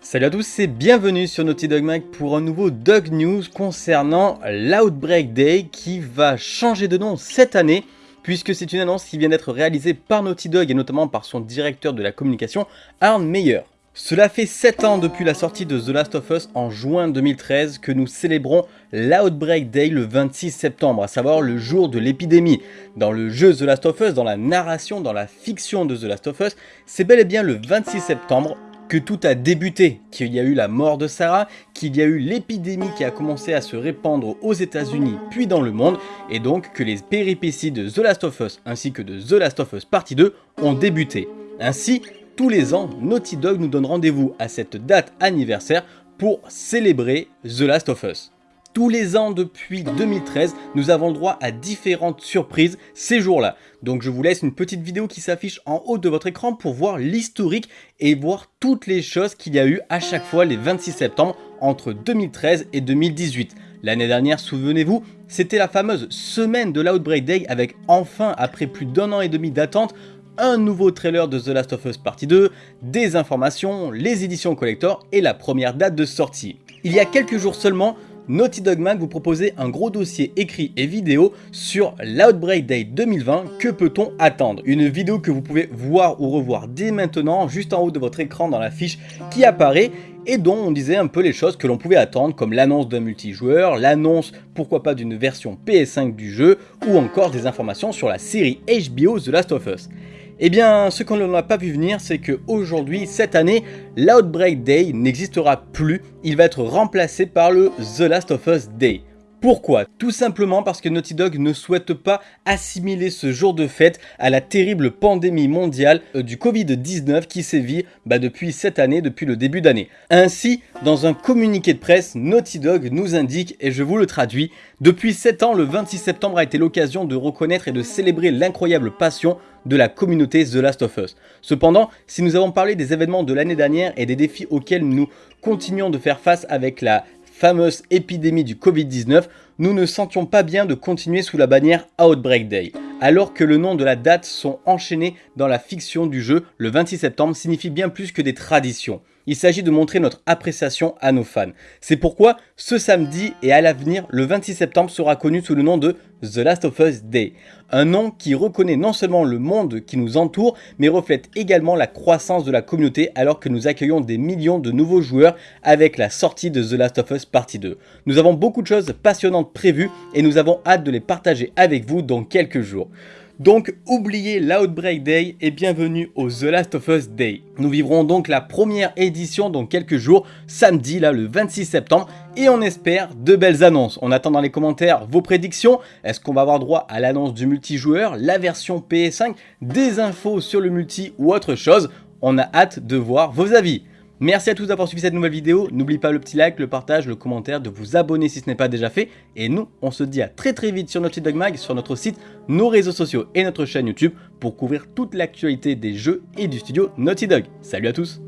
Salut à tous et bienvenue sur Naughty Dog Mag pour un nouveau Dog News concernant l'Outbreak Day qui va changer de nom cette année puisque c'est une annonce qui vient d'être réalisée par Naughty Dog et notamment par son directeur de la communication, Arne Meyer. Cela fait 7 ans depuis la sortie de The Last of Us en juin 2013 que nous célébrons l'Outbreak Day le 26 septembre, à savoir le jour de l'épidémie. Dans le jeu The Last of Us, dans la narration, dans la fiction de The Last of Us, c'est bel et bien le 26 septembre que tout a débuté, qu'il y a eu la mort de Sarah, qu'il y a eu l'épidémie qui a commencé à se répandre aux états unis puis dans le monde, et donc que les péripéties de The Last of Us ainsi que de The Last of Us Partie 2 ont débuté. Ainsi, tous les ans, Naughty Dog nous donne rendez-vous à cette date anniversaire pour célébrer The Last of Us. Tous les ans depuis 2013, nous avons le droit à différentes surprises ces jours-là. Donc je vous laisse une petite vidéo qui s'affiche en haut de votre écran pour voir l'historique et voir toutes les choses qu'il y a eu à chaque fois les 26 septembre entre 2013 et 2018. L'année dernière, souvenez-vous, c'était la fameuse semaine de l'Outbreak Day avec enfin, après plus d'un an et demi d'attente, un nouveau trailer de The Last of Us Partie 2, des informations, les éditions collector et la première date de sortie. Il y a quelques jours seulement, Naughty Dog Mag vous proposait un gros dossier écrit et vidéo sur l'Outbreak Day 2020, que peut-on attendre? Une vidéo que vous pouvez voir ou revoir dès maintenant, juste en haut de votre écran dans la fiche qui apparaît, et dont on disait un peu les choses que l'on pouvait attendre comme l'annonce d'un multijoueur, l'annonce pourquoi pas d'une version PS5 du jeu, ou encore des informations sur la série HBO The Last of Us. Eh bien, ce qu'on n'a pas vu venir, c'est qu'aujourd'hui, cette année, l'Outbreak Day n'existera plus, il va être remplacé par le The Last of Us Day. Pourquoi? Tout simplement parce que Naughty Dog ne souhaite pas assimiler ce jour de fête à la terrible pandémie mondiale euh, du Covid-19 qui sévit bah, depuis cette année, depuis le début d'année. Ainsi, dans un communiqué de presse, Naughty Dog nous indique, et je vous le traduis, depuis 7 ans, le 26 septembre a été l'occasion de reconnaître et de célébrer l'incroyable passion de la communauté The Last of Us. Cependant, si nous avons parlé des événements de l'année dernière et des défis auxquels nous continuons de faire face avec la fameuse épidémie du Covid-19, nous ne sentions pas bien de continuer sous la bannière Outbreak Day. Alors que le nom de la date sont enchaînés dans la fiction du jeu, le 26 septembre signifie bien plus que des traditions. Il s'agit de montrer notre appréciation à nos fans. C'est pourquoi ce samedi et à l'avenir, le 26 septembre sera connu sous le nom de The Last of Us Day. Un nom qui reconnaît non seulement le monde qui nous entoure, mais reflète également la croissance de la communauté alors que nous accueillons des millions de nouveaux joueurs avec la sortie de The Last of Us Partie 2. Nous avons beaucoup de choses passionnantes prévues et nous avons hâte de les partager avec vous dans quelques jours. Donc oubliez l'Outbreak Day et bienvenue au The Last of Us Day. Nous vivrons donc la première édition dans quelques jours, samedi là le 26 septembre et on espère de belles annonces. On attend dans les commentaires vos prédictions. Est-ce qu'on va avoir droit à l'annonce du multijoueur, la version PS5, des infos sur le multi ou autre chose? On a hâte de voir vos avis. Merci à tous d'avoir suivi cette nouvelle vidéo, n'oubliez pas le petit like, le partage, le commentaire, de vous abonner si ce n'est pas déjà fait, et nous, on se dit à très très vite sur Naughty Dog Mag, sur notre site, nos réseaux sociaux et notre chaîne YouTube pour couvrir toute l'actualité des jeux et du studio Naughty Dog. Salut à tous